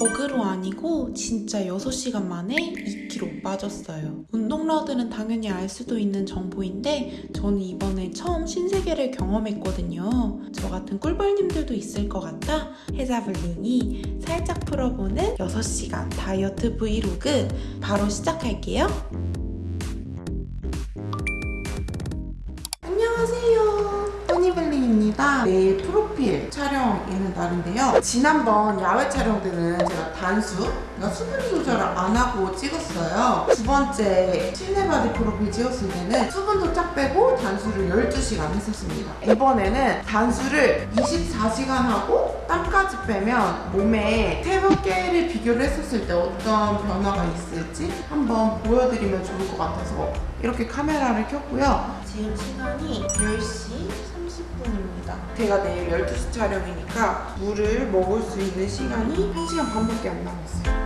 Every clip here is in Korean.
버그로 아니고 진짜 6시간 만에 2kg 빠졌어요. 운동러들은 당연히 알 수도 있는 정보인데 저는 이번에 처음 신세계를 경험했거든요. 저 같은 꿀벌님들도 있을 것 같아 해자블링이 살짝 풀어보는 6시간 다이어트 브이로그 바로 시작할게요. 안녕하세요. 허니블링입니다. 내일 프로 필 촬영 있는 날인데요. 지난번 야외 촬영 때는 제가 단수, 그러니까 수분 조절을 안 하고 찍었어요. 두 번째 실내 바디 프로필 찍었을 때는 수분도 쫙 빼고 단수를 12시간 했었습니다. 이번에는 단수를 24시간 하고 땀까지 빼면 몸에 세 개를 비교를 했었을 때 어떤 변화가 있을지 한번 보여드리면 좋을 것 같아서 이렇게 카메라를 켰고요. 지금 시간이 10시 30분입니다. 제가 내일 12시 촬영이니까 물을 먹을 수 있는 시간이 1시간 반밖에 안 남았어요.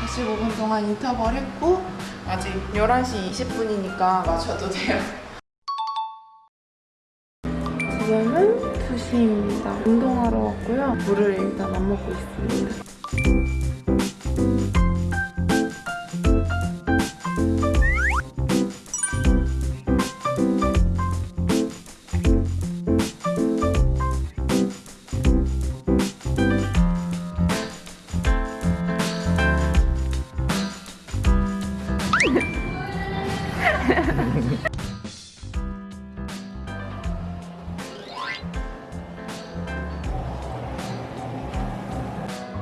다시 5분 동안 인터벌 했고 아직 11시 20분이니까 마셔도 돼요. 지금은 2시입니다. 운동하러 왔고요. 물을 일단 안 먹고 있습니다.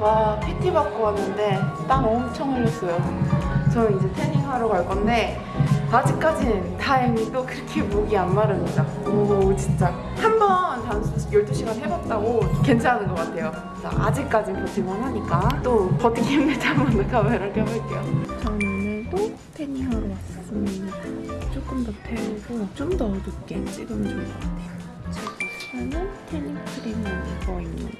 와 PT 받고 왔는데 땀 엄청 흘렸어요. 저는 이제 태닝 하러 갈 건데 아직까지는 다행히 또 그렇게 목이 안 마릅니다. 오 진짜. 한 번 단수 12시간 해봤다고 괜찮은 것 같아요. 아직까진 버틸만 하니까 또 버티기 힘들 때한번더 카메라를 켜볼게요. 저는 오늘도 태닝 하러 왔습니다. 조금 더 태우고 좀 더 어둡게 찍으면 좋을 것 같아요. 제가 쓰는 태닝 크림은 이거입니다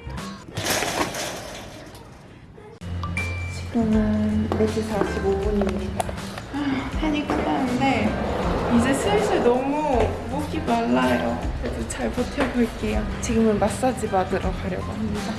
지금은 4시 45분입니다. 태닝 끝났는데 이제 슬슬 너무 목이 말라요. 그래도 잘 버텨볼게요. 지금은 마사지 받으러 가려고 합니다.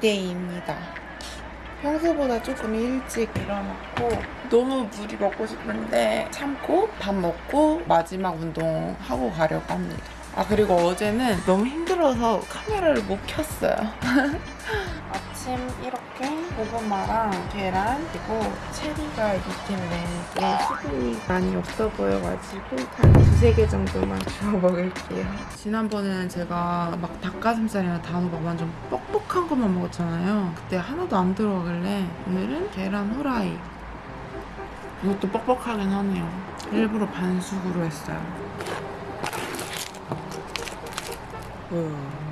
2대2입니다. 평소보다 조금 일찍 일어났고 너무 물이 먹고 싶은데 참고 밥 먹고 마지막 운동하고 가려고 합니다. 아 그리고 어제는 너무 힘들어서 카메라를 못 켰어요. 아침 이렇게 고구마랑 계란 그리고 체리가 때문에 이게 수분이 많이 없어 보여가지고 한 두세 개 정도만 주워 먹을게요. 지난번에는 제가 막 닭가슴살이나 단호박 완전 뻑뻑한 것만 먹었잖아요. 그때 하나도 안 들어가길래 오늘은 계란 후라이 이것도 뻑뻑하긴 하네요. 일부러 반숙으로 했어요. 음.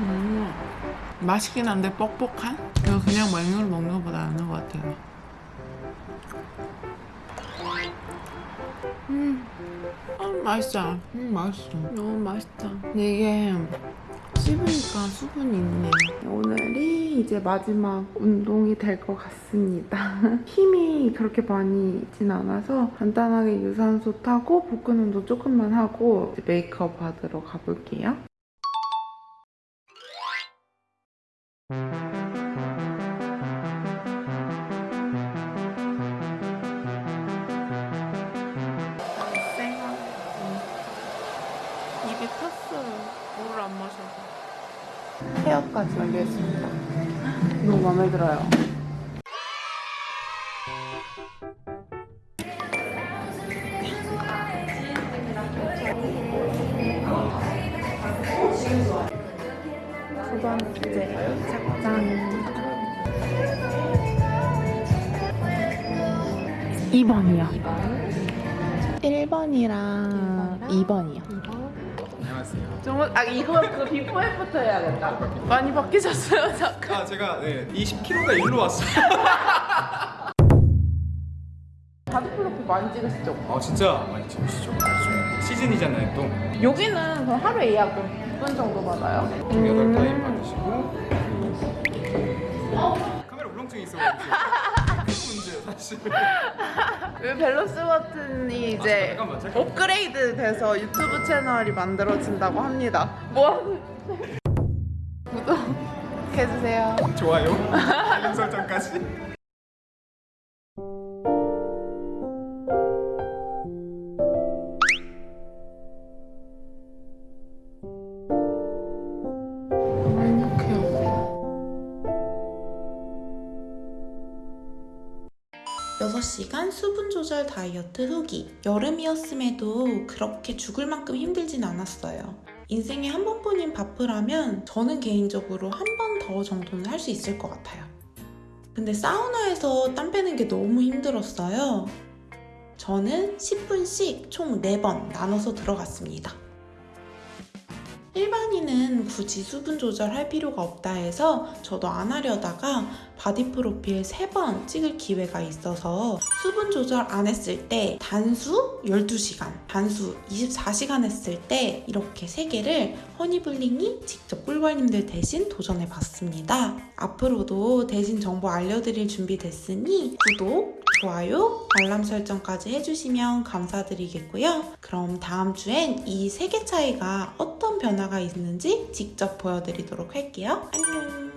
음, 맛있긴 한데 뻑뻑한? 이거 그냥 맹으로 먹는 것보다 나은 것 같아요. 음, 아, 맛있어. 음, 맛있어. 너무 맛있다. 이게 씹으니까 수분이 있네. 오늘이 이제 마지막 운동이 될 것 같습니다. 힘이 그렇게 많이 있진 않아서 간단하게 유산소 타고 복근 운동 조금만 하고 메이크업 받으러 가볼게요. 입이 탔어요. 물을 안 마셔서. 헤어까지 완료했습니다. 너무 마음에 들어요. 두 번째 착장 2번이요 1번이랑 2번이요. 안녕하세요. 좀, 아, 이거 그 before after 해야겠다. 많이 바뀌셨어요, 잠깐. 아 제가 네 20kg가 일로 왔어요. 바디프로필 많이 찍으시죠? 아 진짜 많이 찍으시죠. 좀 시즌이잖아요 또. 여기는 그럼 하루에 예약 몇분 정도 받아요? 좀 여덟 타임 받으시고. 그리고 카메라 울렁증이 있어가지고. 큰 문제 사실. 왜 밸런스 버튼이 이제 아, 잠깐만, 잠깐만. 업그레이드 돼서 유튜브 채널이 만들어진다고 합니다. 뭐? 구독해주세요. 좋아요. 알림 설정까지. 여섯 시간 수분 조절 다이어트 후기. 여름이었음에도 그렇게 죽을 만큼 힘들진 않았어요. 인생에 한 번뿐인 바프라면 저는 개인적으로 한 번 더 정도는 할 수 있을 것 같아요. 근데 사우나에서 땀 빼는 게 너무 힘들었어요. 저는 10분씩 총 4번 나눠서 들어갔습니다. 일반인은 굳이 수분 조절할 필요가 없다 해서 저도 안 하려다가 바디 프로필 3번 찍을 기회가 있어서 수분 조절 안 했을 때 단수 12시간, 단수 24시간 했을 때 이렇게 3개를 허니블링이 직접 꿀벌님들 대신 도전해 봤습니다. 앞으로도 대신 정보 알려드릴 준비 됐으니 구독, 좋아요, 알람 설정까지 해주시면 감사드리겠고요. 그럼 다음 주엔 이 세 개 차이가 어떤 변화가 있는지 직접 보여드리도록 할게요. 안녕!